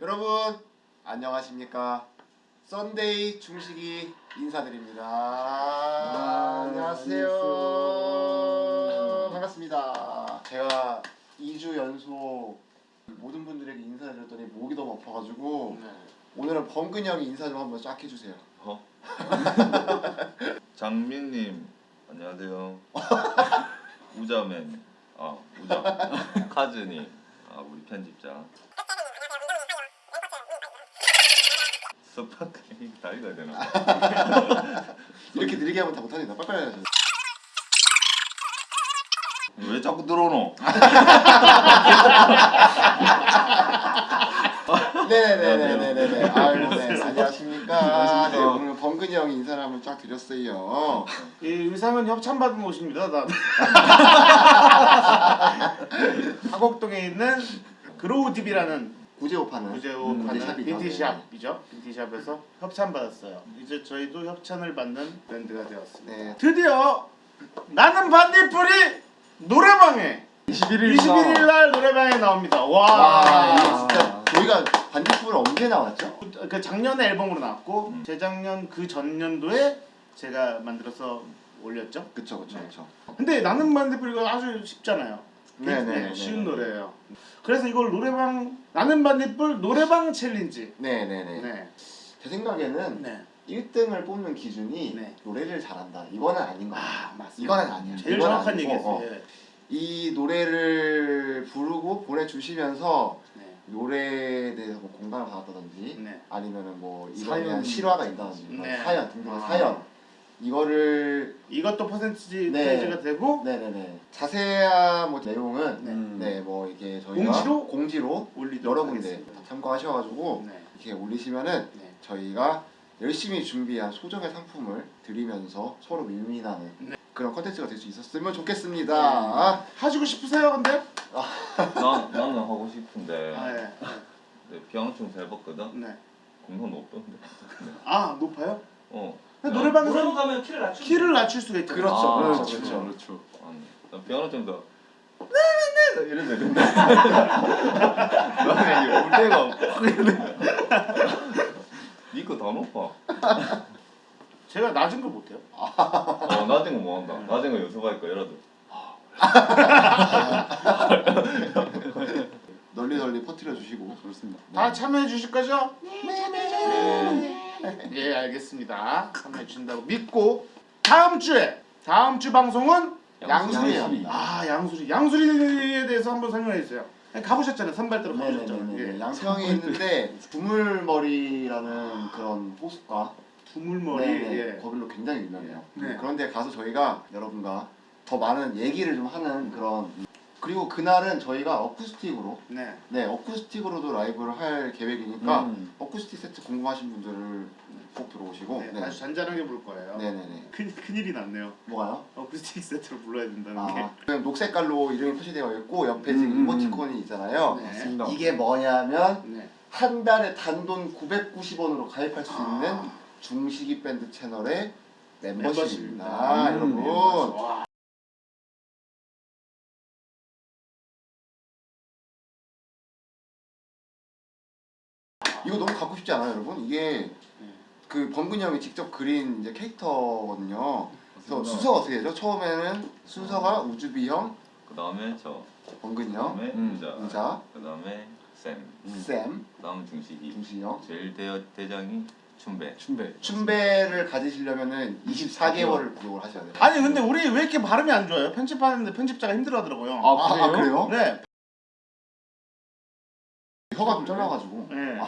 여러분 안녕하십니까? 썬데이 중식이 인사드립니다. 안녕하세요. 반갑습니다. 제가 2주 연속 모든 분들에게 인사드렸더니 목이 너무 아파가지고 오늘은 범근이 형이 인사 좀 한번 쫙 해주세요. 어? 장민님 안녕하세요. 우자맨 아 우자. 카즈님 아 우리 편집자 다 읽어야 되나? 이렇게 느리게 하면 다 못하니까 빨리빨리 해야죠 왜 자꾸 들어오노? 네네네네네네 아이고 네 안녕하십니까 네 오늘 범근이 형이 인사를 한번 쫙 드렸어요 이 의상은 협찬받은 옷입니다. 다. 하곡동에 있는 그로우딥이라는 구제옷 파는 구제옷 음, 파는 샵이죠. 빈티샵이죠. 빈티샵에서 협찬 받았어요. 이제 저희도 협찬을 받는 브랜드가 되었습니다. 네 드디어 나는 반딧불이 노래방에 21일 21일 날 노래방에 나옵니다. 와. 와, 진짜 저희가 반딧불 언제 나왔죠? 그 작년에 앨범으로 나왔고 음. 재작년 그 전년도에 제가 만들어서 올렸죠. 그쵸 그쵸 네. 그쵸 근데 나는 반딧불 이거 아주 쉽잖아요. 네네네 쉬운 노래예요. 그래서 이걸 노래방 나는 반딧불 노래방 challenge. 네네네 네. 제 생각에는 네. 1등을 뽑는 기준이 네. 노래를 잘한다 이거는 아닌 것 같아요 아 맞습니다. 이거는 아니에요 제일 이건 정확한 아니고, 얘기했어요. 어. 예. 이 노래를 부르고 보내주시면서 네. 노래에 대해서 뭐 공감을 받았다든지 네. 아니면은 뭐 이거에. 대한 실화가 있다든지 뭐 네. 사연 등등의 아. 사연 이거를 이것도 퍼센티지가 네. 되고 네네네 자세한 뭐 내용은 네. 음. 네뭐 이게 저희가 공지로? 공지로 올리도록 여러 군데 하겠습니다. 참고하셔가지고 네. 이렇게 올리시면은 네. 저희가 열심히 준비한 소정의 상품을 드리면서 서로 윈윈하는 네. 그런 컨텐츠가 될 수 있었으면 좋겠습니다. 하시고 싶으세요, 근데? 나 나는 하고 싶은데 아, 예. 네, 피아노 좀잘 봤거든. 네. 공선 높던데. 아 높아요? 어. 노래방에서 노래방 가면 키를 낮추 키를 낮출 수가 있잖아요. 그렇죠, 아, 그렇죠, 그렇죠. 그렇죠. 그렇죠. 나 피아노 좀 더. 네네네 이런 되는데. 나는 이게 울 때가. 니거 다 높아. 제가 낮은 걸 못해요. 어 낮은 거 뭐 한다. 낮은 거 연습하니까 여러분. 널리 널리 퍼뜨려 주시고 그렇습니다. 다 참여해 주실 거죠? 네. 예, 알겠습니다. 참여해 주신다고 믿고 다음 주에 다음 주 방송은 양수리예요. 양수리. 아, 양수리. 양수리에 대해서 한번 설명해 주세요. 가보셨잖아요. 선발대로 가보셨잖아요. 예. 양평에 있는데 두물머리라는 그런 호숫가 두물머리. 네네. 예. 거길로 굉장히 유명해요. 네. 그런데 가서 저희가 여러분과 더 많은 얘기를 좀 하는 그런 그리고 그날은 저희가 어쿠스틱으로 네. 네 어쿠스틱으로도 라이브를 할 계획이니까 음. 어쿠스틱 세트 궁금하신 분들을 꼭 들어오시고 네, 네. 아주 잔잔하게 부를 거예요. 네네네 큰 큰일이 났네요. 뭐가요? 어쿠스틱 세트로 불러야 된다는 게. 아, 지금 녹색깔로 이름이 표시되어 있고 옆에 음, 지금 음, 이모티콘이 있잖아요. 네. 맞습니다. 이게 뭐냐면 네. 한 달에 단돈 990원으로 가입할 수 있는 아. 중식이 밴드 채널의 멤버십입니다. 멤버십입니다. 음, 여러분. 와. 이거 너무 갖고 싶지 않아요, 여러분? 이게 네. 그 범근이 형이 직접 그린 이제 캐릭터거든요. 그래서. 순서가 어떻게 되죠? 처음에는 순서가 우주비 형, 그 다음에 저. 범근이 그 형, 다음에 음. 우자. 우자, 그 다음에 쌤. 쌤, 그 다음 중식이. 중식이 형. 제일 대 대장이 춘배. 춘배. 춘배를 가지시려면은 24개월을 구독을 하셔야 돼요. 아니 근데 우리 왜 이렇게 발음이 안 좋아요? 편집하는데 편집자가 힘들어하더라고요. 아, 아, 아, 그래요? 네. 혀가 좀 잘라가지고. 네.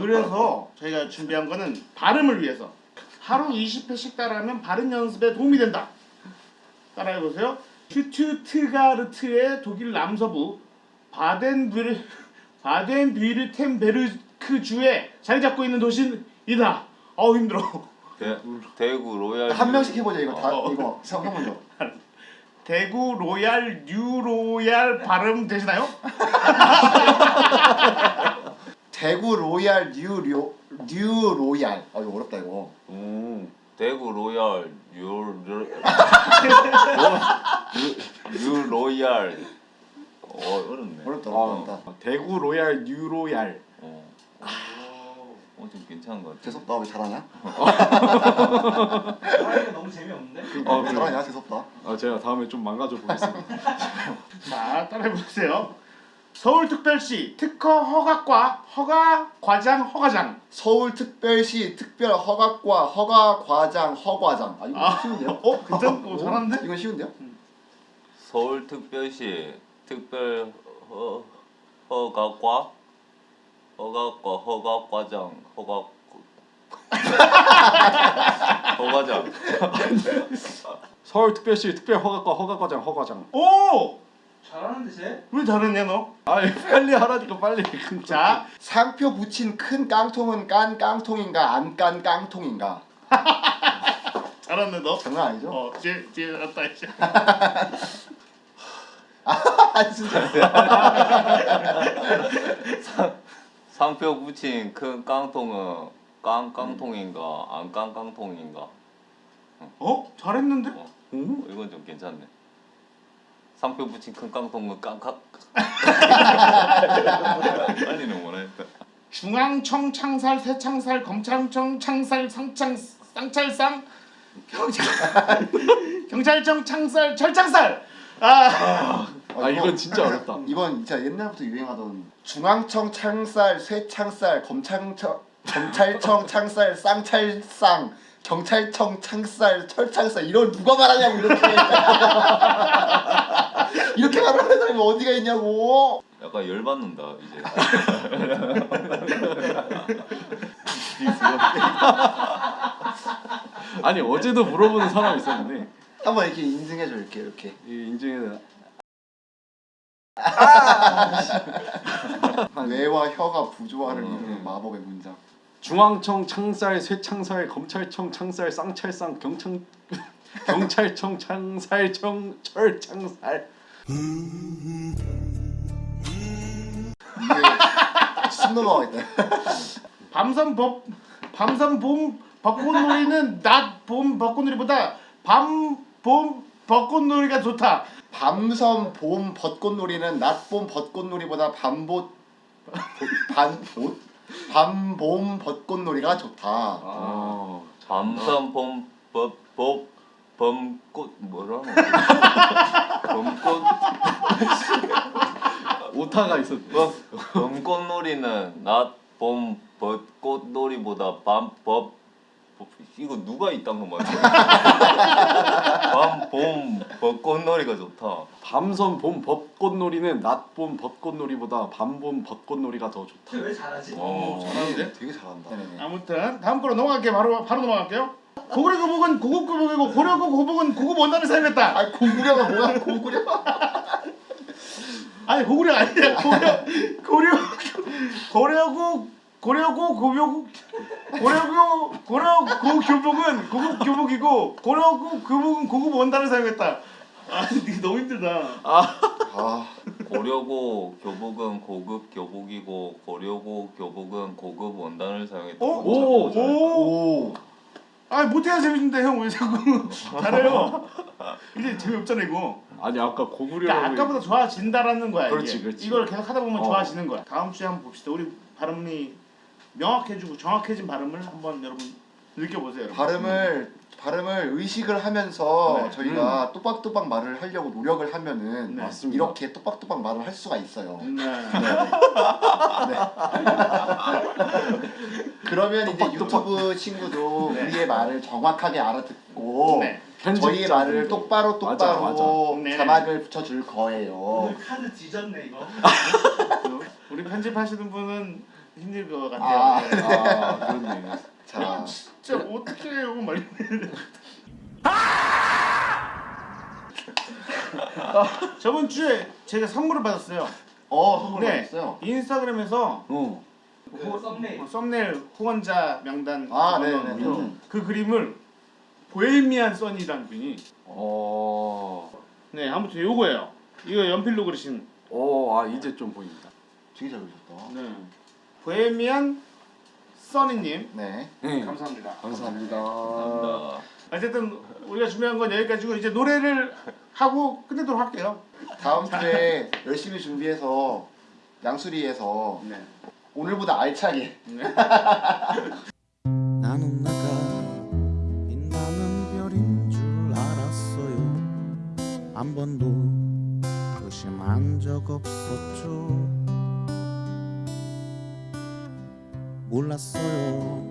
그래서 저희가 준비한 거는 발음을 위해서 하루 20회씩 따라하면 발음 연습에 도움이 된다. 따라해 보세요. 슈투트가르트의 독일 남서부 바덴뷰르 바덴뷰르텐베르크 주에 자리 잡고 있는 도시이다. 어우 힘들어. 대, 대구 로얄. 한 명씩 해보자 이거 다 어. 이거 한번 더. 대구 로얄 뉴 로얄 발음 되시나요? 대구 로얄 뉴, 뉴 로얄. 아 이거 어렵다 이거. 음. 대구 로얄 유유 로얄 어 어렵네. 어렵다 아, 어렵다. 대구 로얄 뉴 로얄. 어. 어, 좀 괜찮은 것 같아. 재섭다 왜 잘하냐? 하니까 너무 재미없는데? 그러니까 어, 왜 그래. 잘하냐 재섭다. 아 제가 다음에 좀 망가져 보겠습니다. 자 따라해보세요. 서울특별시 특허 허가과 허가 과장 허가장. 서울특별시 특별 허가과 허가 과장 허과장. 아 이거 아. 쉬운데요? 어 괜찮? 어, 잘하는데? 이건 쉬운데요? 서울특별시 특별 허 허가과 허가과 허가과장 허가 허가장 서울특별시 특별허가과 허가과장 허과장. 오! 잘하는데 쟤? 왜 잘했냐 너? 아이 빨리 하라니까 빨리. 자 상표 붙인 큰 깡통은 깐 깡통인가 안 깐 깡통인가? 잘했네 너. 장난 아니죠? 어 뒤에 뒤에 났다 이제. 아 진짜. 상표 붙인 큰 깡통은 깡 깡통인가 안 깡 깡통인가? 어? 잘했는데? 어, 이건 좀 괜찮네. 상표 붙인 큰 깡통은 깡깡 빨리는 못하겠다. 중앙청 창살 새창살 검찰청 창살 상창 쌍찰상? 경찰. 경찰청 창살 철창살! 아. 아 이건 진짜 어렵다. 이건 진짜 옛날부터 유행하던 중앙청 창살 쇠창살 검찰청 검찰청 창살 쌍찰상 경찰청 창살 철창살 이런 누가 말하냐고 이렇게. 이렇게 말하는 사람이 어디가 있냐고. 약간 열받는다 이제. 아니 어제도 물어보는 사람이 있었는데. 한번 이렇게 인증해줘 이렇게 이렇게. 이 인증해. 뇌와 혀가 부조화를 음. 이루는 마법의 문장. 중앙청 창살 쇠창살 검찰청 창살 쌍찰상 경청 경찰청 창살청 철창살. 이게 숨 넘어가겠다. 밤섬 법 밤섬 봄 벚꽃놀이는 낮 봄 벚꽃놀이보다 밤 봄 벚꽃놀이가 좋다 밤섬 봄 벚꽃놀이는 낮봄 벚꽃놀이보다 밤봇 반봇 밤봄 벚꽃놀이가 좋다. 어. 밤섬 봄법법 범꽃 뭐라고 범꽃 오타가 있었. 범 범꽃놀이는 낮 봄 벚꽃놀이보다 밤법 이거 누가 이딴 거 맞아? 밤봄 벚꽃놀이가 좋다. 밤섬 봄 벚꽃놀이는 낮 봄 벚꽃놀이보다 밤 봄 벚꽃놀이가 더 좋다. 쟤왜 잘하지? 어. 잘하는데? 되게 잘한다. 아무튼 다음 거로 넘어갈게요 바로 바로 넘어갈게요 고구려 교복은 고급 교복이고 고려고 교복은 고급 원단을 사용했다 아 고구려가 뭐야 고구려? 아니 고구려 아니야 고려 고려 고려고 고려고 고교고 고려고 고려 고 교복은 고급 교복이고 고려고 교복은 고급 원단을 사용했다 아 이게 너무 힘들다 아 고려고 교복은 고급 교복이고 고려고 교복은 고급 원단을 사용했다. 어? 오, 오. 오. 아 못해야 재밌는데 형 왜 자꾸 잘해요 이제 재미없잖아 이거 아니 아까 그러니까 고구려라고. 아까보다 좋아진다라는 거야 그렇지, 이게. 그렇지. 이걸 계속 하다 보면 어. 좋아지는 거야 다음 주에 한번 봅시다 우리 발음이 명확해지고 정확해진 발음을 한번 여러분 느껴보세요 여러분. 발음을 발음을 의식을 하면서 네. 저희가 또박또박 말을 하려고 노력을 하면은 네. 맞습니다. 이렇게 또박또박 말을 할 수가 있어요. 네. 그러면 이제. 유튜브 친구도 네. 우리의 말을 정확하게 알아듣고 네. 저희의 말을 똑바로 맞아, 똑바로 맞아. 네. 자막을 붙여줄 거예요. 오늘 카드 뒤졌네 이거. 우리 편집하시는 분은 힘들 것 아. 같아요 네. 아 그렇네. 자, 진짜 어떻게 해요 말 저번 주에 제가 선물을 받았어요 어 선물 네. 받았어요. 인스타그램에서 어. 그 썸네일. 어, 썸네일 후원자 명단 아. 넣어서 음. 그 그림을 보헤미안 써니라는 분이 어. 네 아무튼 요거예요 이거 연필로 그리신 어, 아 이제 좀 보입니다. 되게 잘 그리셨다. 네 보헤미안 써니님 네. 네. 감사합니다 감사합니다. 감사합니다. 어쨌든 우리가 준비한 건 여기까지고 이제 노래를 하고 끝내도록 할게요 다음 주에 열심히 준비해서 양수리에서 네. 오늘보다 알차게. 나는 내가 빛나는 별인 줄 알았어요 한 번도 의심한 적 없었죠 몰랐어요.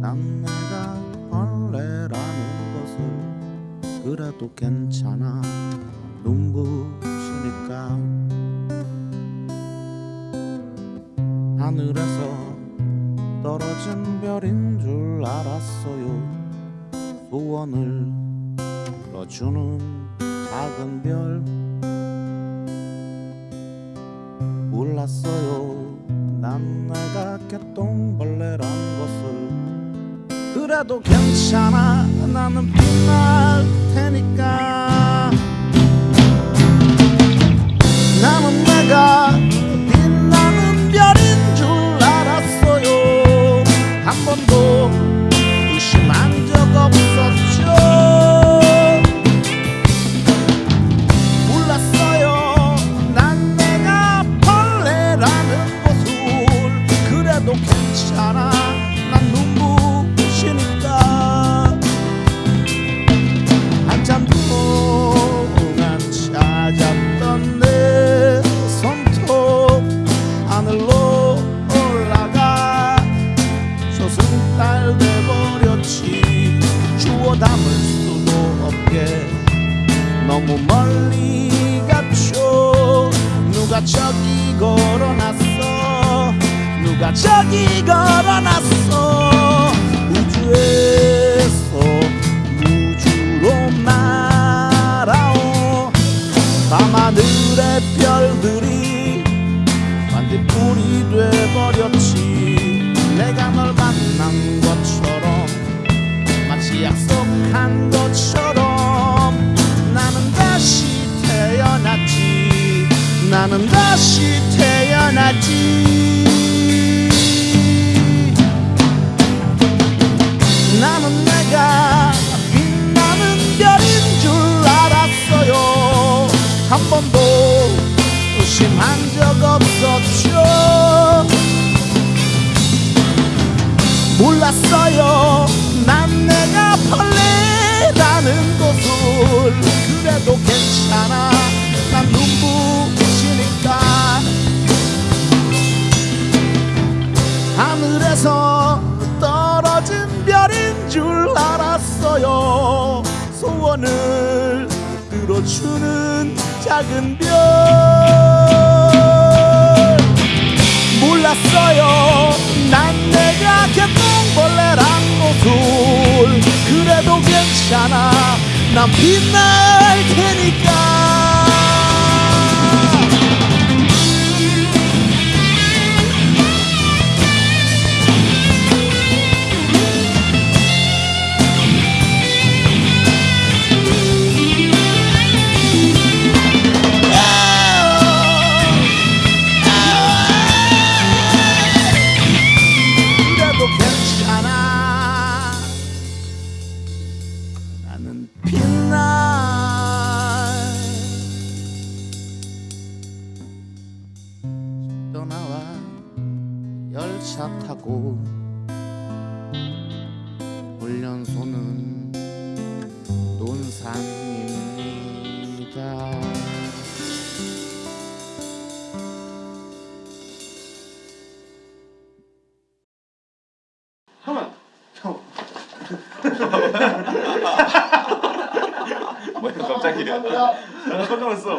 난 내가 벌레라는 것을 그래도 괜찮아. 눈부시니까. 하늘에서 떨어진 별인 줄 알았어요. 소원을 들어주는 작은 별. 몰랐어요 난 내가 개똥벌레란 것을. 그래도 괜찮아 나는 빛날 테니까. 나는 내가 걸어놨어? 누가 저기 걸어놨어 몰랐어요. 난 내가 벌레라는 것을 그래도 괜찮아. 난 눈부시니까. 하늘에서 떨어진 별인 줄 알았어요. 소원을 들어주는 작은 별. 몰랐어요 그래도 괜찮아. 난 빛날 테니까 열차 타고 훈련소는 논산입니다. 형아 형. 뭐야 갑자기. 나 깜짝 놀랐어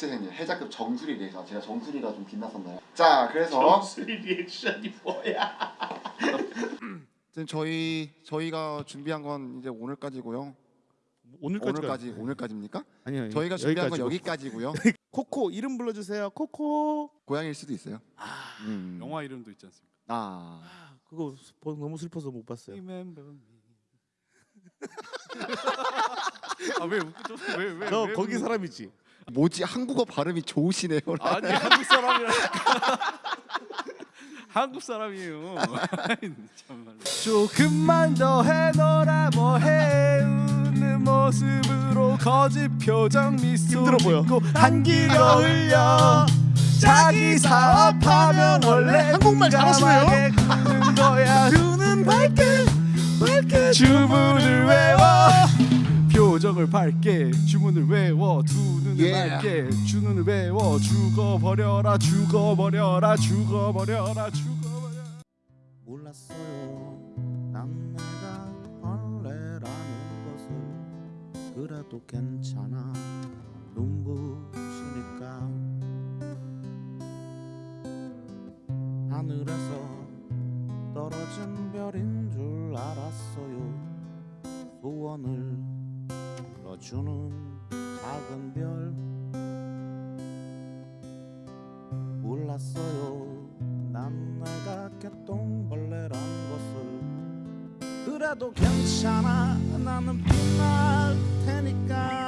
극재생님 해자급 정수리래서 제가 정수리가 좀 빛났었나요? 자 그래서 수리 리액션이 뭐야 지금 저희 저희가 준비한 건 이제 오늘까지고요. 오늘까지 오늘까지 오늘까지입니까? 아니요 저희가 준비한 건 여기까지고. 여기까지고요. 코코 이름 불러주세요 코코 고양이일 수도 있어요. 아 음. 영화 이름도 있지 않습니까? 아 그거 보- 너무 슬퍼서 못 봤어요 아왜 웃죠? 왜왜 너 거기 사람이지 뭐지 한국어 발음이 좋으시네요. 아니 한국 사람이라 한국 사람이에요. 조금만 더 해너라 뭐해 웃는 모습으로 거짓 표정 미소. 짓고 한기로 흘려 자기 사업하면 원래 한국말 잘하시네요. 거야 눈은 밝게 밝게 주문을 외워 표정을 밝게 주문을 외워 두 눈을 Yeah. 밝게 주문을 외워 죽어버려라 죽어버려라 죽어버려라 죽어버려 몰랐어요. 난 내가 벌레라는 것을. 그래도 괜찮아. 눈부시니까. 하늘에서 떨어진 별인 줄 알았어요. 소원을 주는 작은 별. 몰랐어요. 난 내가 개똥벌레란 것을. 그래도 괜찮아. 나는 빛날 테니까